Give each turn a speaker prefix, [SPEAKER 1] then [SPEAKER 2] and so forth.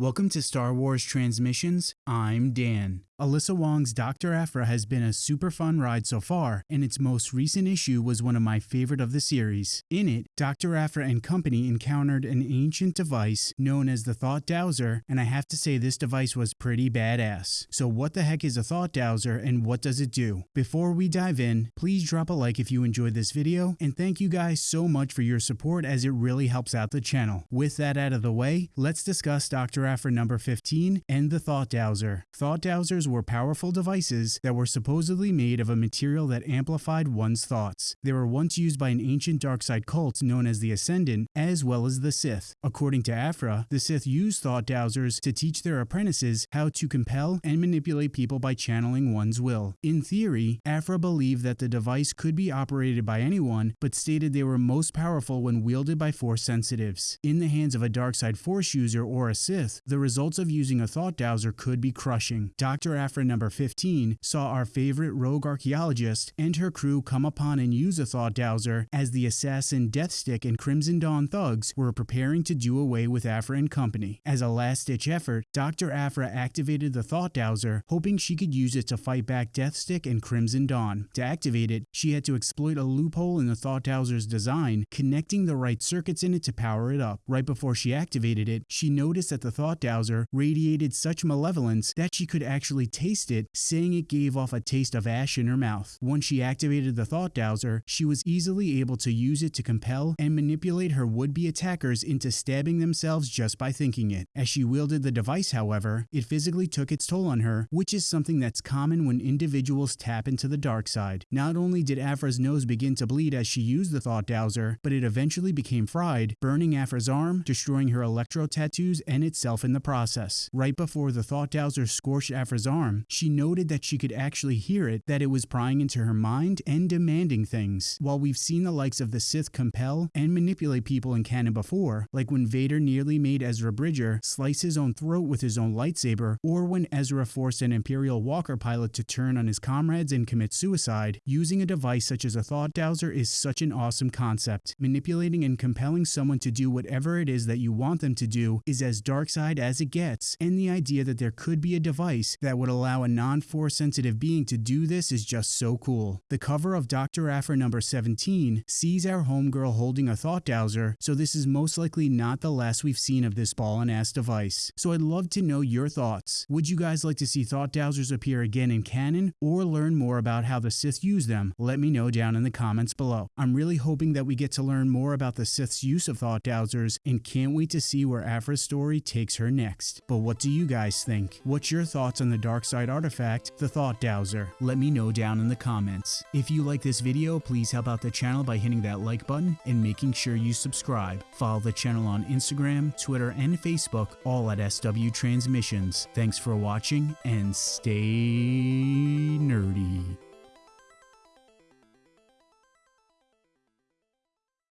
[SPEAKER 1] Welcome to Star Wars Transmissions. I'm Dan. Alyssa Wong's Dr. Aphra has been a super fun ride so far, and its most recent issue was one of my favorite of the series. In it, Dr. Aphra and company encountered an ancient device known as the Thought Dowser, and I have to say this device was pretty badass. So what the heck is a Thought Dowser and what does it do? Before we dive in, please drop a like if you enjoyed this video, and thank you guys so much for your support as it really helps out the channel. With that out of the way, let's discuss Dr. Aphra number 15 and the Thought Dowser. Thought Dowsers were powerful devices that were supposedly made of a material that amplified one's thoughts. They were once used by an ancient dark side cult known as the Ascendant, as well as the Sith. According to Aphra, the Sith used thought dowsers to teach their apprentices how to compel and manipulate people by channeling one's will. In theory, Aphra believed that the device could be operated by anyone, but stated they were most powerful when wielded by force sensitives. In the hands of a dark side force user or a Sith, the results of using a thought dowser could be crushing. Dr. Aphra number 15 saw our favorite rogue archaeologist and her crew come upon and use a thought dowser as the assassin Deathstick and Crimson Dawn thugs were preparing to do away with Aphra and company. As a last-ditch effort, Dr. Aphra activated the thought dowser, hoping she could use it to fight back Deathstick and Crimson Dawn. To activate it, she had to exploit a loophole in the thought dowser's design, connecting the right circuits in it to power it up. Right before she activated it, she noticed that the thought dowser radiated such malevolence that she could actually taste it, saying it gave off a taste of ash in her mouth. Once she activated the thought dowser, she was easily able to use it to compel and manipulate her would-be attackers into stabbing themselves just by thinking it. As she wielded the device, however, it physically took its toll on her, which is something that's common when individuals tap into the dark side. Not only did Aphra's nose begin to bleed as she used the thought dowser, but it eventually became fried, burning Aphra's arm, destroying her electro tattoos and itself in the process. Right before the thought dowser scorched Aphra's arm, she noted that she could actually hear it, that it was prying into her mind and demanding things. While we've seen the likes of the Sith compel and manipulate people in canon before, like when Vader nearly made Ezra Bridger slice his own throat with his own lightsaber, or when Ezra forced an Imperial Walker pilot to turn on his comrades and commit suicide, using a device such as a thought dowser is such an awesome concept. Manipulating and compelling someone to do whatever it is that you want them to do is as dark side as it gets, and the idea that there could be a device that would allow a non-force sensitive being to do this is just so cool. The cover of Dr. Aphra number 17 sees our homegirl holding a thought dowser, so this is most likely not the last we've seen of this ball and ass device. So I'd love to know your thoughts. Would you guys like to see thought dowsers appear again in canon or learn more about how the Sith use them? Let me know down in the comments below. I'm really hoping that we get to learn more about the Sith's use of thought dowsers and can't wait to see where Aphra's story takes her next. But what do you guys think? What's your thoughts on the dark side artifact, the Thought Dowser? Let me know down in the comments. If you like this video, please help out the channel by hitting that like button and making sure you subscribe. Follow the channel on Instagram, Twitter, and Facebook, all at SW Transmissions. Thanks for watching and stay.